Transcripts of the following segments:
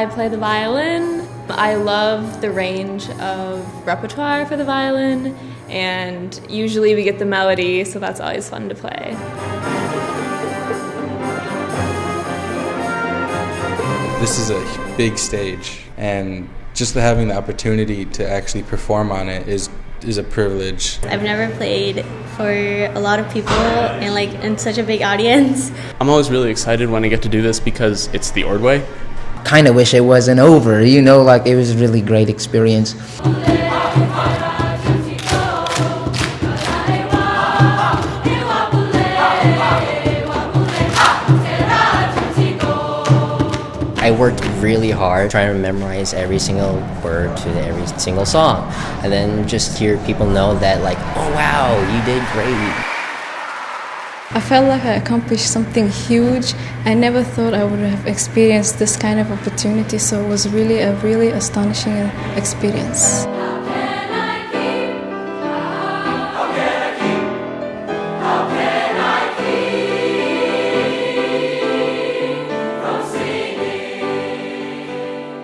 I play the violin. I love the range of repertoire for the violin, and usually we get the melody, so that's always fun to play. This is a big stage, and just having the opportunity to actually perform on it is is a privilege. I've never played for a lot of people and like in such a big audience. I'm always really excited when I get to do this because it's the Ordway. Kind of wish it wasn't over, you know, like it was a really great experience. I worked really hard trying to memorize every single word to every single song. And then just hear people know that like, oh wow, you did great. I felt like I accomplished something huge. I never thought I would have experienced this kind of opportunity, so it was really a really astonishing experience.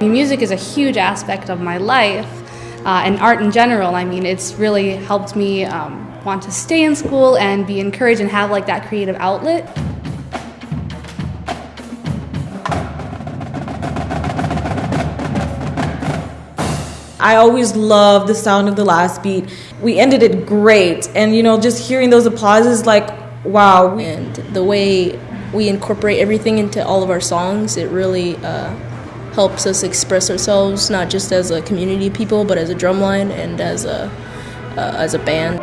Music is a huge aspect of my life uh, and art in general. I mean, it's really helped me um, want to stay in school and be encouraged and have like that creative outlet. I always love the sound of the last beat. We ended it great, and you know, just hearing those applauses, like, wow. And the way we incorporate everything into all of our songs, it really uh, helps us express ourselves not just as a community of people, but as a drumline and as a uh, as a band.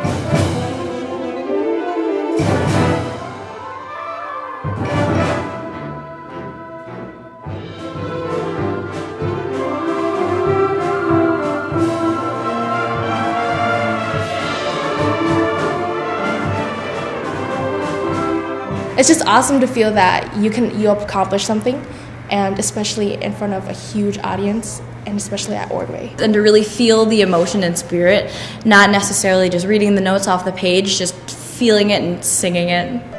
It's just awesome to feel that you can you accomplish something and especially in front of a huge audience and especially at Ordway. And to really feel the emotion and spirit, not necessarily just reading the notes off the page, just feeling it and singing it.